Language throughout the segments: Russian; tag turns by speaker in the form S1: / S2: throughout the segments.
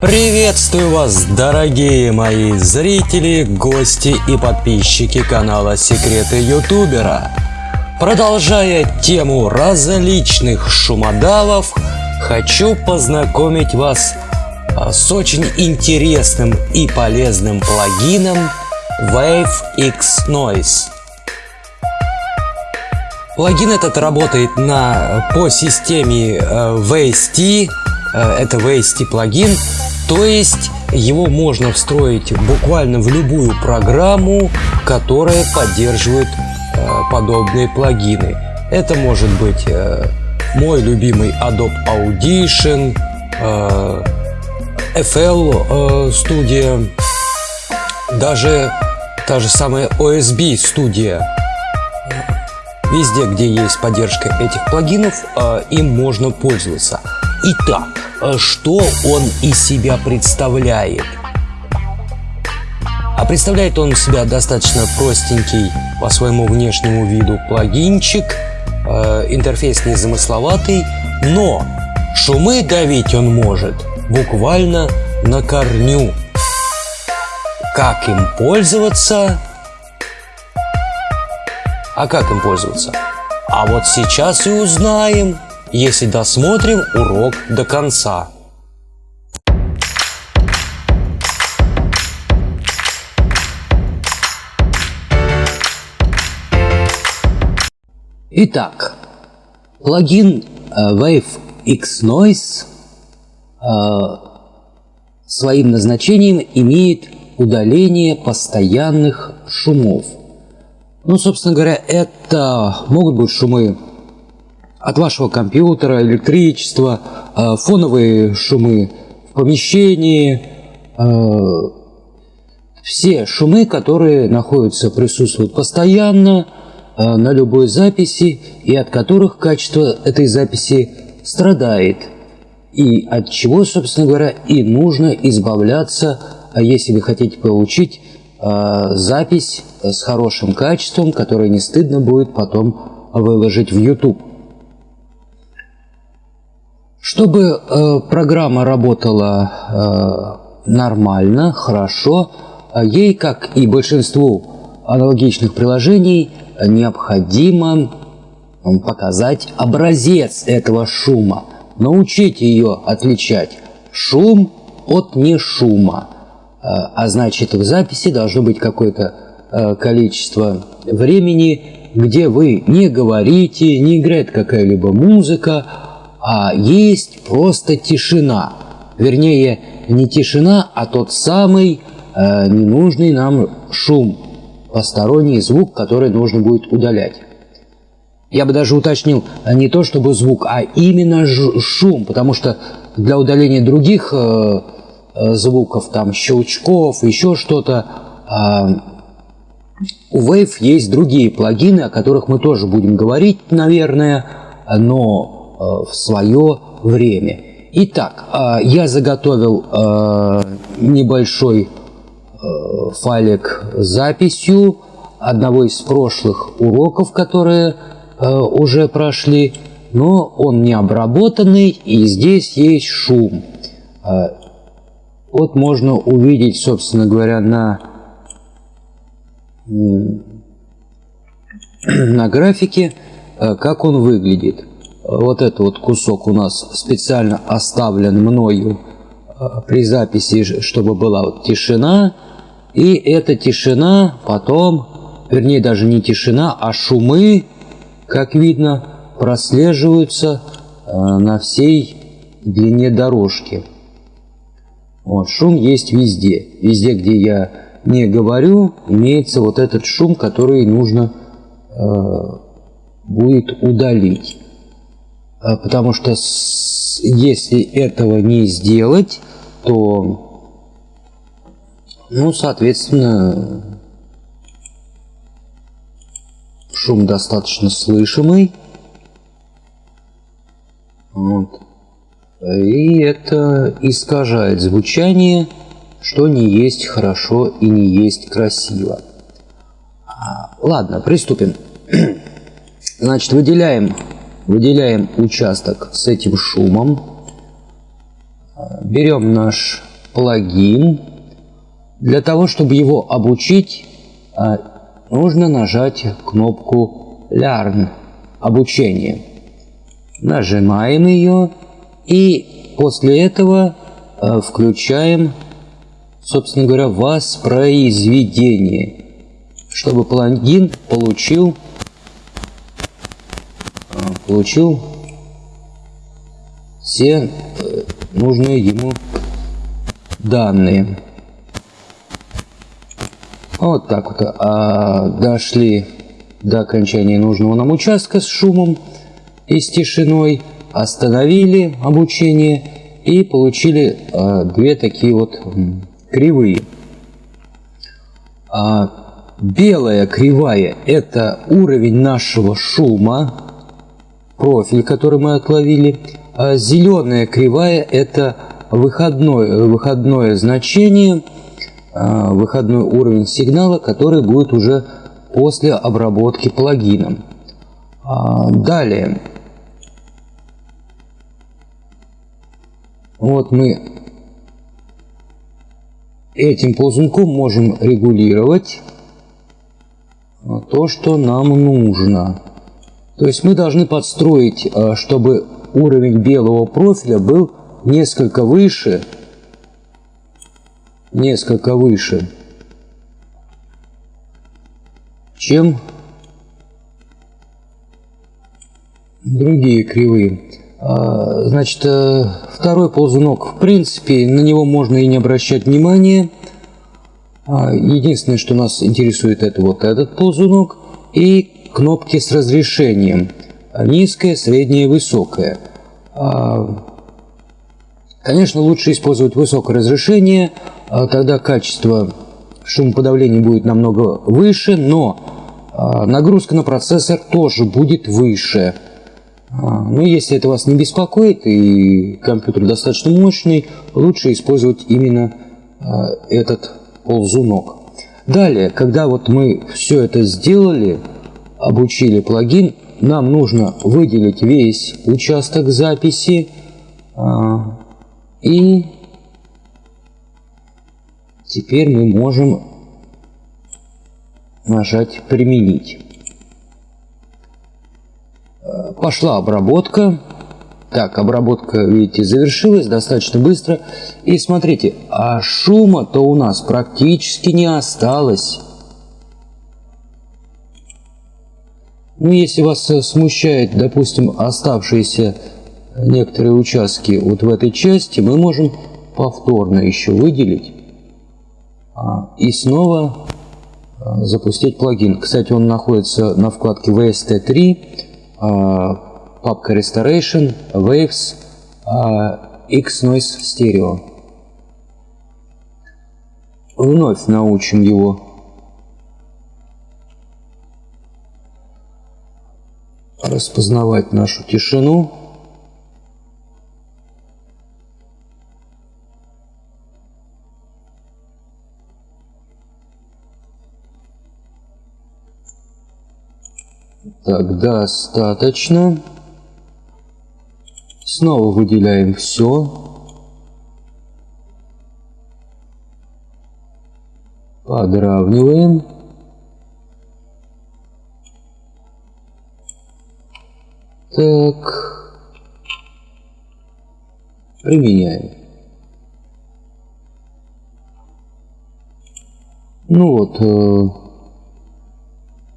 S1: Приветствую вас, дорогие мои зрители, гости и подписчики канала Секреты Ютубера. Продолжая тему различных шумодавов, хочу познакомить вас с очень интересным и полезным плагином Wave X Noise. Плагин этот работает на, по системе э, VST, э, это VST плагин, то есть его можно встроить буквально в любую программу, которая поддерживает э, подобные плагины. Это может быть э, мой любимый Adobe Audition, э, FL э, Studio, даже та же самая OSB Studio. Везде, где есть поддержка этих плагинов, э, им можно пользоваться. Итак, что он из себя представляет. А представляет он себя достаточно простенький по своему внешнему виду плагинчик, э, интерфейс незамысловатый, но шумы давить он может буквально на корню. Как им пользоваться? А как им пользоваться? А вот сейчас и узнаем если досмотрим урок до конца. Итак, плагин э, Wave X Noise э, своим назначением имеет удаление постоянных шумов. Ну, собственно говоря, это могут быть шумы от вашего компьютера, электричества, э, фоновые шумы в помещении, э, все шумы, которые находятся, присутствуют постоянно э, на любой записи и от которых качество этой записи страдает. И от чего, собственно говоря, и нужно избавляться, если вы хотите получить запись с хорошим качеством, которое не стыдно будет потом выложить в YouTube. Чтобы э, программа работала э, нормально, хорошо, э, ей, как и большинству аналогичных приложений, необходимо показать образец этого шума, научить ее отличать шум от не шума. Э, а значит, в записи должно быть какое-то э, количество времени, где вы не говорите, не играет какая-либо музыка, а есть просто тишина. Вернее, не тишина, а тот самый э, ненужный нам шум, посторонний звук, который нужно будет удалять. Я бы даже уточнил э, не то чтобы звук, а именно шум, потому что для удаления других э, э, звуков, там щелчков, еще что-то, э, у Wave есть другие плагины, о которых мы тоже будем говорить, наверное, но в свое время. Итак, э, я заготовил э, небольшой файлик с записью одного из прошлых уроков, которые уже прошли, но он не обработанный, и здесь есть шум. Вот можно увидеть, собственно говоря, на, на графике, как он выглядит вот этот вот кусок у нас специально оставлен мною э, при записи, чтобы была вот тишина. И эта тишина потом, вернее даже не тишина, а шумы, как видно, прослеживаются э, на всей длине дорожки. Вот, шум есть везде. Везде, где я не говорю, имеется вот этот шум, который нужно э, будет удалить. А, потому что если этого не сделать, то, ну, соответственно, шум достаточно слышимый. Вот. И это искажает звучание, что не есть хорошо и не есть красиво. А, ладно, приступим. Значит, выделяем Выделяем участок с этим шумом. Берем наш плагин. Для того, чтобы его обучить, а, нужно нажать кнопку Learn – обучение. Нажимаем ее и после этого а, включаем, собственно говоря, воспроизведение, чтобы плагин получил, а, получил все э, нужные ему данные. Вот так вот а, дошли до окончания нужного нам участка с шумом и с тишиной, остановили обучение и получили а, две такие вот кривые. А, белая кривая – это уровень нашего шума, профиль, который мы отловили. А зеленая кривая – это выходное, выходное значение, а, выходной уровень сигнала, который будет уже после обработки плагином. А, далее. Вот мы этим ползунком можем регулировать то, что нам нужно. То есть мы должны подстроить, а, чтобы уровень белого профиля был несколько выше, несколько выше, чем другие кривые. А, значит, э, второй ползунок, в принципе, на него можно и не обращать внимания. А, единственное, что нас интересует, это вот этот ползунок и кнопки с разрешением. Низкое, среднее, высокое. А, Конечно, лучше использовать высокое разрешение, а тогда качество шумоподавления будет намного выше, но а, нагрузка на процессор тоже будет выше. Но если это вас не беспокоит и компьютер достаточно мощный, лучше использовать именно этот ползунок. Далее, когда вот мы все это сделали, обучили плагин, нам нужно выделить весь участок записи, и теперь мы можем нажать «Применить». Э, пошла обработка. Так, обработка, видите, завершилась достаточно быстро. И смотрите, а шума-то у нас практически не осталось. Ну, если вас смущает, допустим, оставшиеся некоторые участки вот в этой части мы можем повторно еще выделить а, и снова а, запустить плагин. Кстати, он находится на вкладке VST3, а, папка Restoration, Waves, X-Noise Stereo. Вновь научим его распознавать нашу тишину. Так, достаточно. Снова выделяем все. Подравниваем. Так. Применяем. Ну вот, э,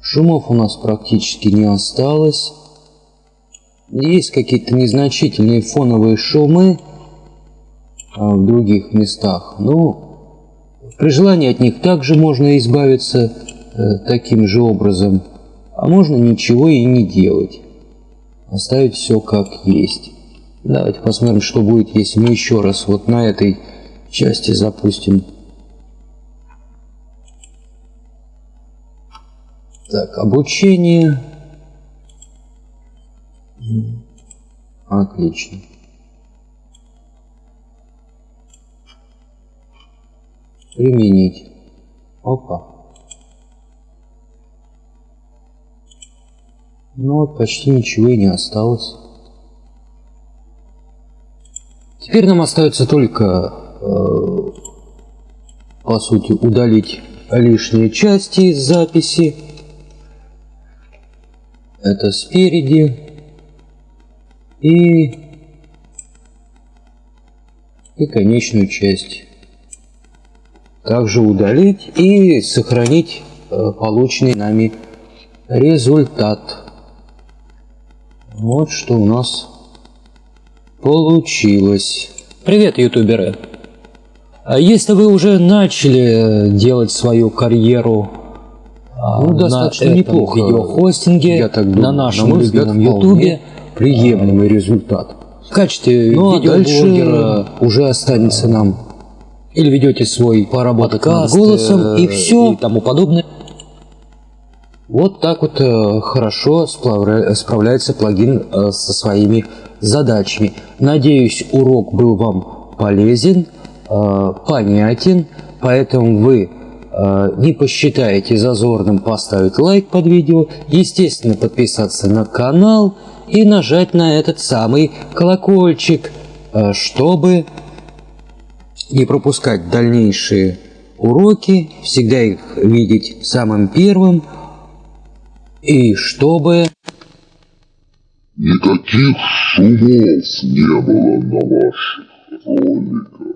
S1: Шумов у нас практически не осталось. Есть какие-то незначительные фоновые шумы а, в других местах. Но при желании от них также можно избавиться э, таким же образом. А можно ничего и не делать. Оставить все как есть. Давайте посмотрим, что будет, если мы еще раз вот на этой части запустим Так, обучение. Отлично. Применить. Опа. Ну вот, почти ничего и не осталось. Теперь нам остается только э, по сути, удалить лишние части из записи. Это спереди. И, и конечную часть. Также удалить и сохранить э, полученный нами результат. Вот что у нас получилось. Привет, ютуберы! А если вы уже начали делать свою карьеру а, ну, достаточно на неплохо видеохостинге, я так думаю, на нашем на любимом ютубе, приемлемый а, результат. В качестве ну, а видеоблогера уже останется нам или ведете свой поработок над голосом и все и тому подобное. Вот так вот э, хорошо справляется плагин э, со своими задачами. Надеюсь, урок был вам полезен, э, понятен, поэтому вы не посчитаете зазорным поставить лайк под видео, естественно подписаться на канал и нажать на этот самый колокольчик, чтобы не пропускать дальнейшие уроки, всегда их видеть самым первым – и чтобы...
S2: Никаких шумов не было на ваших роликах.